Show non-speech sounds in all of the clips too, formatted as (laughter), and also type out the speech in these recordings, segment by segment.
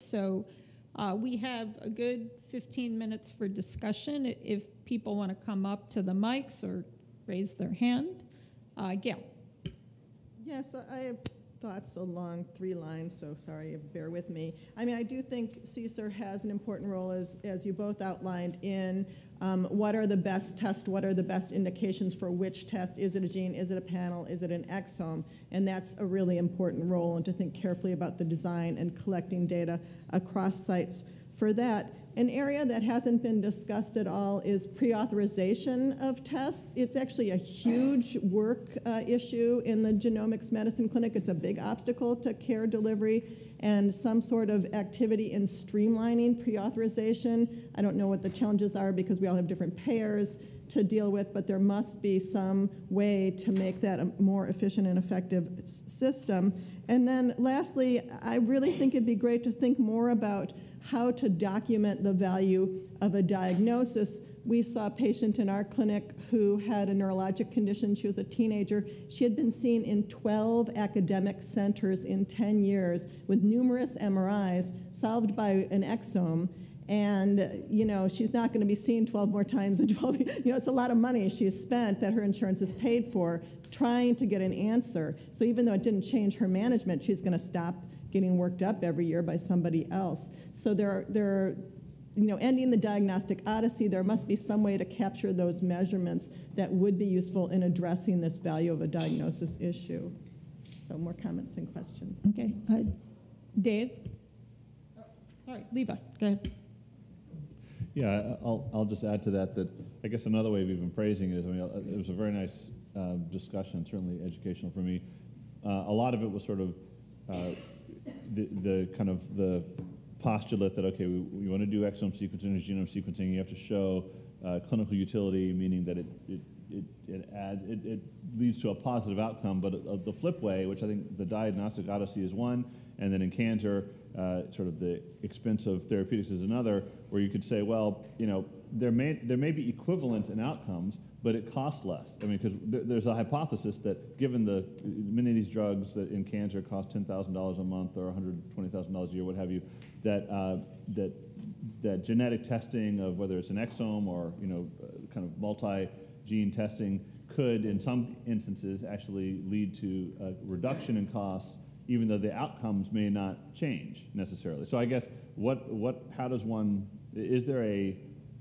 So uh, we have a good 15 minutes for discussion. If people want to come up to the mics or raise their hand. Uh, Gail. Yes, I have thoughts along three lines, so sorry, bear with me. I mean, I do think CSER has an important role, as, as you both outlined, in um, what are the best tests, what are the best indications for which test. Is it a gene, is it a panel, is it an exome? And that's a really important role, and to think carefully about the design and collecting data across sites for that. An area that hasn't been discussed at all is pre-authorization of tests. It's actually a huge work uh, issue in the genomics medicine clinic. It's a big obstacle to care delivery and some sort of activity in streamlining pre-authorization. I don't know what the challenges are because we all have different payers to deal with, but there must be some way to make that a more efficient and effective system. And then lastly, I really think it'd be great to think more about how to document the value of a diagnosis. We saw a patient in our clinic who had a neurologic condition. She was a teenager. She had been seen in 12 academic centers in 10 years with numerous MRIs solved by an exome. And, you know, she's not going to be seen 12 more times in 12, (laughs) you know, it's a lot of money she's spent that her insurance is paid for trying to get an answer. So even though it didn't change her management, she's going to stop getting worked up every year by somebody else. So there are, there are, you know, ending the diagnostic odyssey, there must be some way to capture those measurements that would be useful in addressing this value of a diagnosis issue. So more comments and questions. Okay. Uh, Dave? Sorry, Levi, go ahead. Yeah, I'll, I'll just add to that that I guess another way of even phrasing it is, I mean, it was a very nice uh, discussion, certainly educational for me. Uh, a lot of it was sort of uh, the, the kind of the postulate that, okay, we, we want to do exome sequencing or genome sequencing, you have to show uh, clinical utility, meaning that it, it, it, it, adds, it, it leads to a positive outcome. But uh, the flip way, which I think the diagnostic odyssey is one, and then in cancer, uh, sort of the expense of therapeutics is another, where you could say, well, you know, there may, there may be equivalent in outcomes, but it costs less. I mean, because there's a hypothesis that given the many of these drugs that in cancer cost ten thousand dollars a month or one hundred twenty thousand dollars a year, what have you, that uh, that that genetic testing of whether it's an exome or you know uh, kind of multi-gene testing could, in some instances, actually lead to a reduction in costs, even though the outcomes may not change necessarily. So I guess what what how does one is there a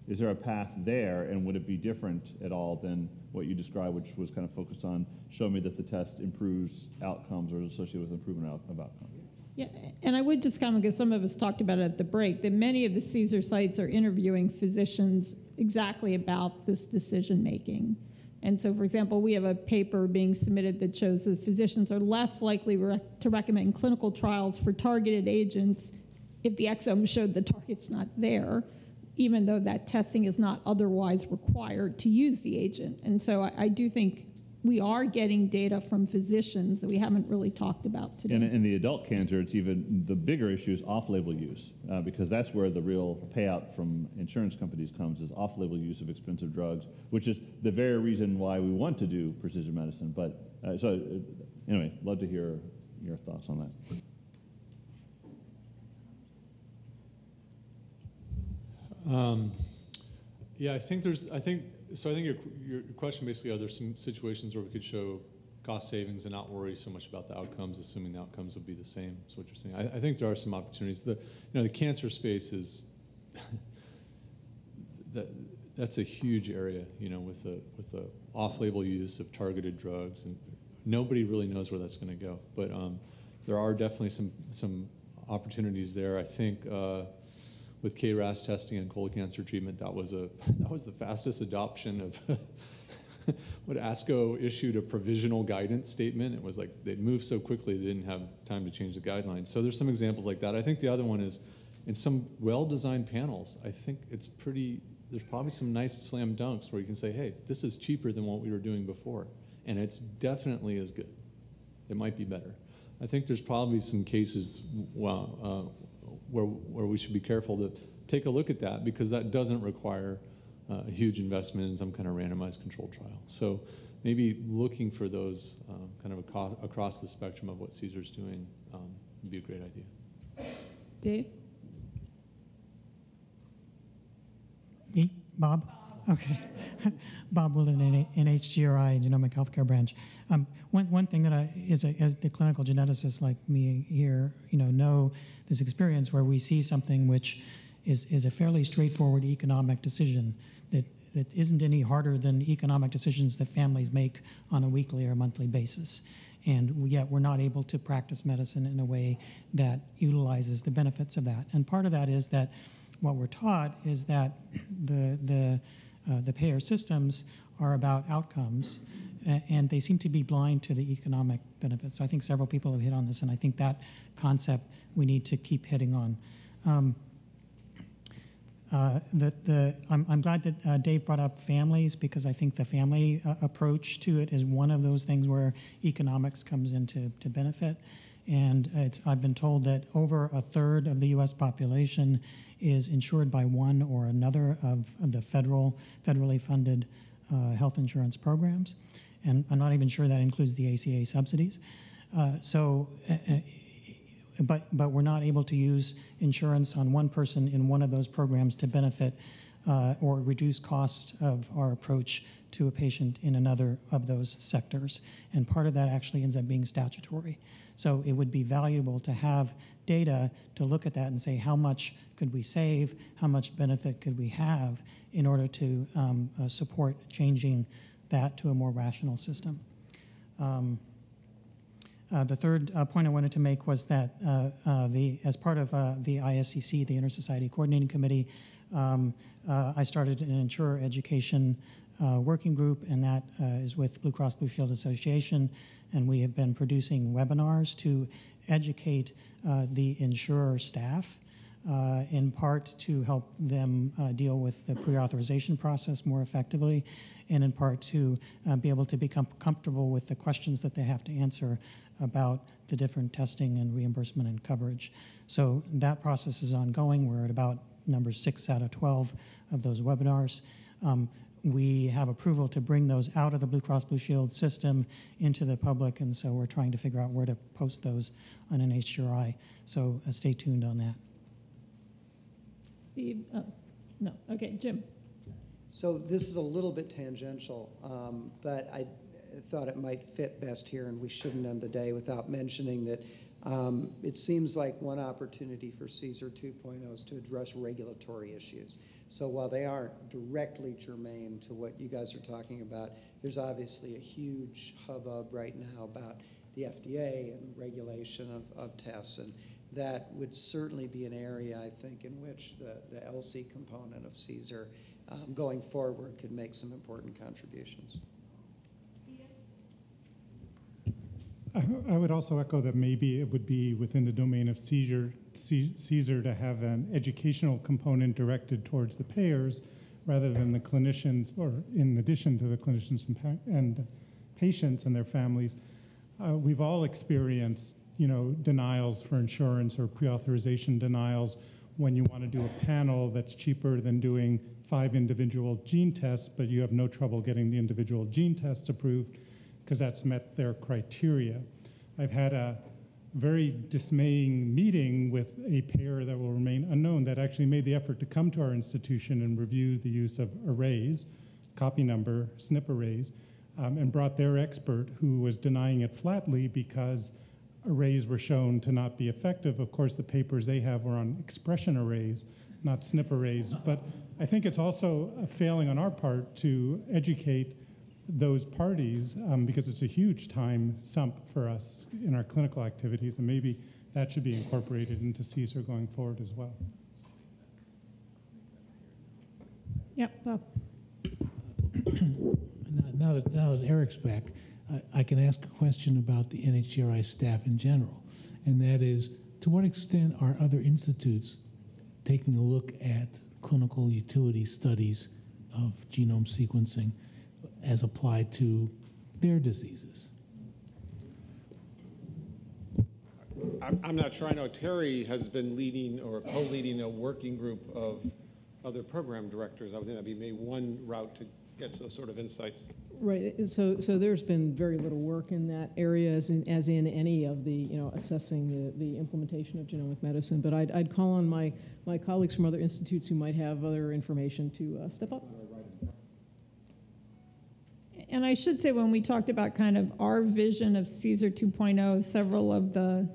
is there a path there, and would it be different at all than what you described, which was kind of focused on show me that the test improves outcomes or is associated with improvement of outcomes? Yeah, and I would just comment, because some of us talked about it at the break, that many of the CSER sites are interviewing physicians exactly about this decision making. And so, for example, we have a paper being submitted that shows that physicians are less likely to recommend clinical trials for targeted agents if the exome showed the target's not there even though that testing is not otherwise required to use the agent. And so I, I do think we are getting data from physicians that we haven't really talked about today. And in the adult cancer, it's even the bigger issue is off-label use uh, because that's where the real payout from insurance companies comes is off-label use of expensive drugs, which is the very reason why we want to do precision medicine. But uh, so uh, anyway, love to hear your thoughts on that. Um, yeah, I think there's, I think, so I think your, your question basically, are there some situations where we could show cost savings and not worry so much about the outcomes, assuming the outcomes would be the same, is what you're saying. I, I think there are some opportunities. The, you know, the cancer space is, (laughs) that, that's a huge area, you know, with the, with the off-label use of targeted drugs, and nobody really knows where that's going to go. But um, there are definitely some, some opportunities there. I think uh, with KRAS testing and colon cancer treatment, that was a (laughs) that was the fastest adoption of (laughs) what ASCO issued a provisional guidance statement. It was like they moved so quickly they didn't have time to change the guidelines. So there's some examples like that. I think the other one is in some well-designed panels. I think it's pretty. There's probably some nice slam dunks where you can say, "Hey, this is cheaper than what we were doing before," and it's definitely as good. It might be better. I think there's probably some cases well, uh, where, where we should be careful to take a look at that because that doesn't require uh, a huge investment in some kind of randomized controlled trial. So maybe looking for those uh, kind of across the spectrum of what CSER's doing um, would be a great idea. Dave? Me? Bob? Okay. (laughs) Bob Wildin, N- NHGRI, Genomic Healthcare Branch. Um, one, one thing that I, is a, as the clinical geneticist like me here, you know, know this experience where we see something which is, is a fairly straightforward economic decision that, that isn't any harder than economic decisions that families make on a weekly or monthly basis. And yet we're not able to practice medicine in a way that utilizes the benefits of that. And part of that is that what we're taught is that the, the, uh, the payer systems are about outcomes, and they seem to be blind to the economic benefits. So I think several people have hit on this, and I think that concept we need to keep hitting on. Um, uh, the, the, I'm, I'm glad that uh, Dave brought up families because I think the family uh, approach to it is one of those things where economics comes into to benefit. And I've been told that over a third of the U.S. population is insured by one or another of the federal, federally funded uh, health insurance programs. And I'm not even sure that includes the ACA subsidies. Uh, so, uh, uh, but, but we're not able to use insurance on one person in one of those programs to benefit uh, or reduce cost of our approach to a patient in another of those sectors. And part of that actually ends up being statutory. So it would be valuable to have data to look at that and say how much could we save, how much benefit could we have in order to um, uh, support changing that to a more rational system. Um, uh, the third uh, point I wanted to make was that uh, uh, the, as part of uh, the ISCC, the Intersociety Coordinating Committee, um, uh, I started an insurer education uh, working group, and that uh, is with Blue Cross Blue Shield Association, and we have been producing webinars to educate uh, the insurer staff. Uh, in part to help them uh, deal with the pre-authorization process more effectively, and in part to uh, be able to become comfortable with the questions that they have to answer about the different testing and reimbursement and coverage. So that process is ongoing. We're at about number six out of 12 of those webinars. Um, we have approval to bring those out of the Blue Cross Blue Shield system into the public, and so we're trying to figure out where to post those on an HRI. So uh, stay tuned on that. Steve, oh, no, okay, Jim. So this is a little bit tangential, um, but I thought it might fit best here, and we shouldn't end the day without mentioning that um, it seems like one opportunity for CSER 2.0 is to address regulatory issues. So while they aren't directly germane to what you guys are talking about, there's obviously a huge hubbub right now about the FDA and regulation of, of tests, and that would certainly be an area, I think, in which the, the LC component of CSER um, going forward could make some important contributions. I I would also echo that maybe it would be within the domain of CSER, to have an educational component directed towards the payers rather than the clinicians, or in addition to the clinicians and, pa- and patients and their families. Uh, we've all experienced, you know, denials for insurance or pre-authorization denials when you want to do a panel that's cheaper than doing five individual gene tests, but you have no trouble getting the individual gene tests approved because that's met their criteria. I've had a very dismaying meeting with a payer that will remain unknown that actually made the effort to come to our institution and review the use of arrays, copy number, SNP arrays, um, and brought their expert who was denying it flatly because arrays were shown to not be effective. Of course, the papers they have were on expression arrays, not SNP arrays. But I think it's also a failing on our part to educate those parties um, because it's a huge time sump for us in our clinical activities, and maybe that should be incorporated into CSER going forward as well. Yep, Bob. (clears throat) Now- Now that, now that Eric's back, I, I can ask a question about the NHGRI staff in general, and that is, to what extent are other institutes taking a look at clinical utility studies of genome sequencing as applied to their diseases? I'm, I'm not sure. I know Terry has been leading or co-leading a working group of other program directors. I would think that'd be maybe one route to get those sort of insights. Right, so, so there's been very little work in that area, as in, as in any of the, you know, assessing the, the implementation of genomic medicine. But I'd, I'd call on my, my colleagues from other institutes who might have other information to uh, step up. And I should say, when we talked about kind of our vision of CSER 2.0, several of the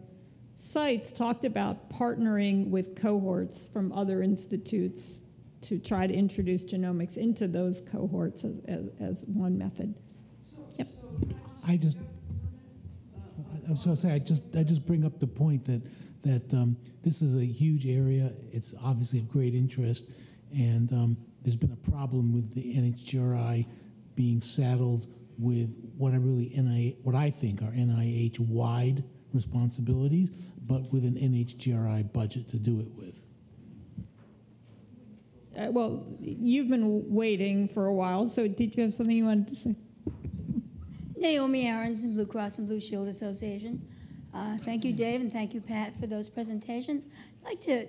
sites talked about partnering with cohorts from other institutes to try to introduce genomics into those cohorts as, as, as one method. Yep. I just, I was going to say, I just, I just bring up the point that, that um, this is a huge area. It's obviously of great interest, and um, there's been a problem with the NHGRI being saddled with what I really NIH, what I think are NIH wide responsibilities, but with an NHGRI budget to do it with. Uh, well, you've been waiting for a while, so did you have something you wanted to say? Naomi Aronson, Blue Cross and Blue Shield Association. Uh, thank you, Dave, and thank you, Pat, for those presentations. I'd like to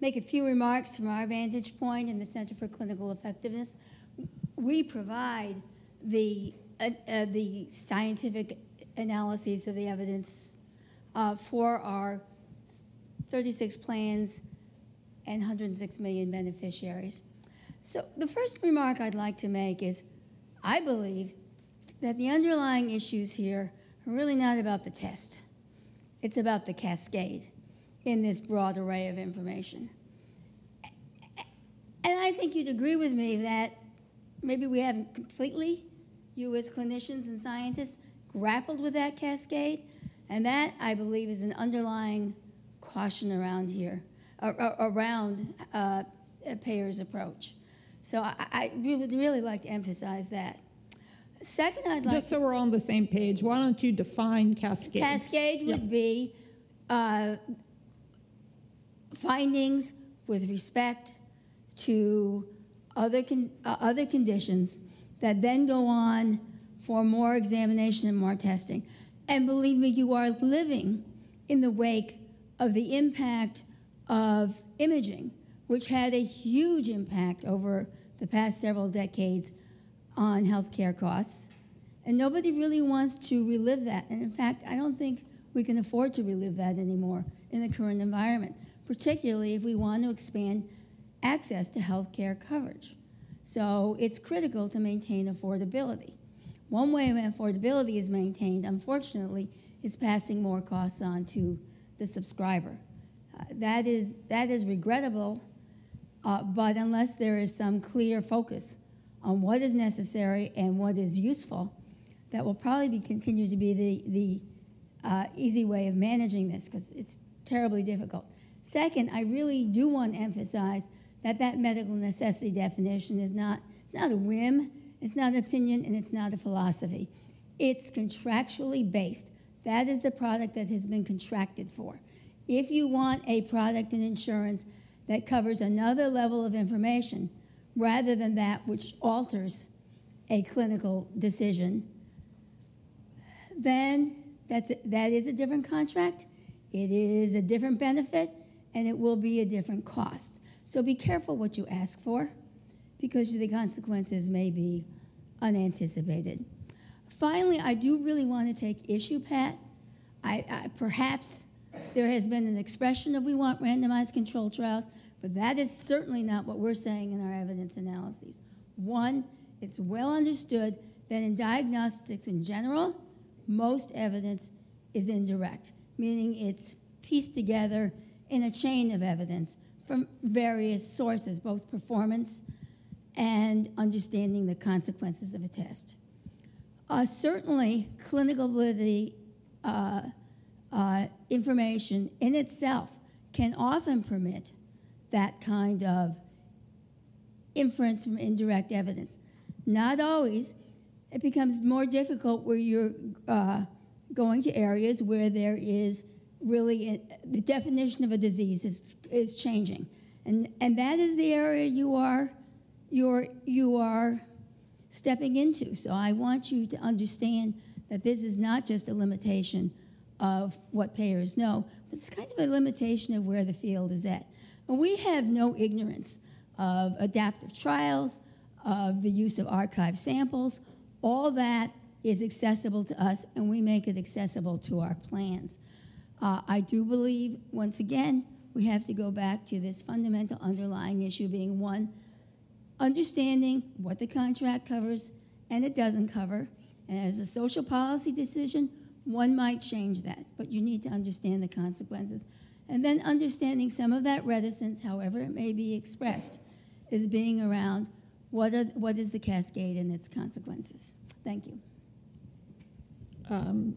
make a few remarks from our vantage point in the Center for Clinical Effectiveness. We provide the, uh, uh, the scientific analyses of the evidence uh, for our 36 plans and 106 million beneficiaries. So the first remark I'd like to make is I believe that the underlying issues here are really not about the test. It's about the cascade in this broad array of information. And I think you'd agree with me that maybe we haven't completely, you as clinicians and scientists, grappled with that cascade. And that, I believe, is an underlying caution around here, around uh, a payer's approach. So I, I would really like to emphasize that. Second, I'd like Just so we're all on the same page, why don't you define cascade? Cascade would Yep. be uh, findings with respect to other, con- uh, other conditions that then go on for more examination and more testing. And believe me, you are living in the wake of the impact of imaging, which had a huge impact over the past several decades on healthcare costs. And nobody really wants to relive that. And in fact, I don't think we can afford to relive that anymore in the current environment, particularly if we want to expand access to healthcare coverage. So it's critical to maintain affordability. One way affordability is maintained, unfortunately, is passing more costs on to the subscriber. Uh, that, is, that is regrettable, uh, but unless there is some clear focus on what is necessary and what is useful, that will probably be, continue to be the, the uh, easy way of managing this because it's terribly difficult. Second, I really do want to emphasize that that medical necessity definition is not, it's not a whim, it's not an opinion, and it's not a philosophy. It's contractually based. That is the product that has been contracted for. If you want a product in insurance that covers another level of information rather than that which alters a clinical decision, then that's a, that is a different contract. It is a different benefit, and it will be a different cost. So be careful what you ask for, because the consequences may be unanticipated. Finally, I do really want to take issue, Pat. I, I, perhaps there has been an expression of we want randomized control trials, but that is certainly not what we're saying in our evidence analyses. One, it's well understood that in diagnostics in general, most evidence is indirect, meaning it's pieced together in a chain of evidence from various sources, both performance and understanding the consequences of a test. Uh, certainly, clinical validity uh, uh, information in itself can often permit that kind of inference from indirect evidence. Not always. It becomes more difficult where you're uh, going to areas where there is really the definition of a disease is, is changing. And, and that is the area you are, you're, you are stepping into. So I want you to understand that this is not just a limitation of what payers know, but it's kind of a limitation of where the field is at. And we have no ignorance of adaptive trials, of the use of archive samples. All that is accessible to us, and we make it accessible to our plans. Uh, I do believe, once again, we have to go back to this fundamental underlying issue being one, understanding what the contract covers and it doesn't cover. And as a social policy decision, one might change that, but you need to understand the consequences. And then understanding some of that reticence, however it may be expressed, is being around what, are, what is the cascade and its consequences. Thank you. Um,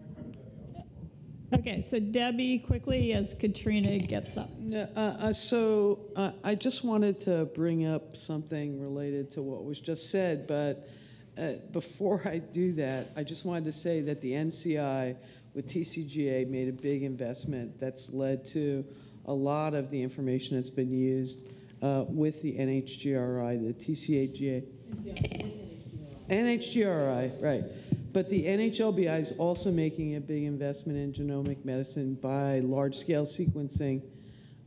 Okay, so Debbie, quickly as Katrina gets up. Uh, uh, so uh, I just wanted to bring up something related to what was just said, but uh, before I do that, I just wanted to say that the NCI with TCGA made a big investment that's led to a lot of the information that's been used uh, with the NHGRI, the TCAGA. NHGRI, right. But the NHLBI is also making a big investment in genomic medicine by large-scale sequencing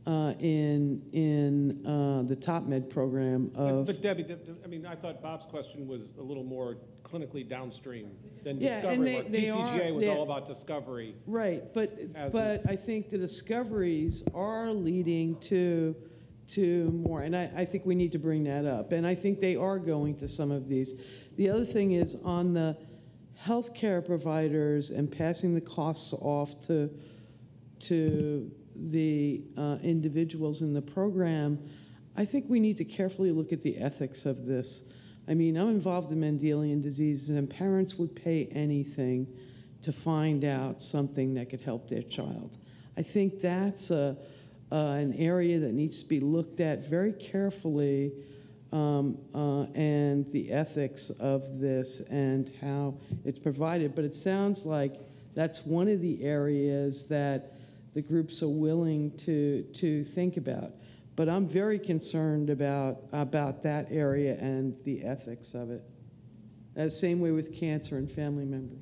uh, in in uh, the TopMed program But of. but Debbie, Deb- Deb- I mean, I thought Bob's question was a little more clinically downstream than Yeah, and discovery they- work. they are- TCGA was they- all about discovery. Right, but, but is- I think the discoveries are leading to, to more, and I, I think we need to bring that up. And I think they are going to some of these. The other thing is on the healthcare providers and passing the costs off to, to the uh, individuals in the program, I think we need to carefully look at the ethics of this. I mean, I'm involved in Mendelian disease, and parents would pay anything to find out something that could help their child. I think that's a, uh, an area that needs to be looked at very carefully, um, uh, and the ethics of this and how it's provided. But it sounds like that's one of the areas that the groups are willing to, to think about. But I'm very concerned about, about that area and the ethics of it. Uh, same way with cancer and family members.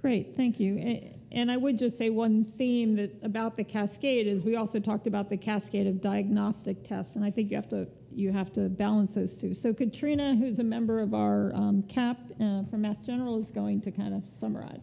Great, thank you. A- And I would just say one theme that about the cascade is we also talked about the cascade of diagnostic tests, and I think you have to you have to balance those two. So Katrina, who's a member of our um, CAP uh, from Mass General, is going to kind of summarize.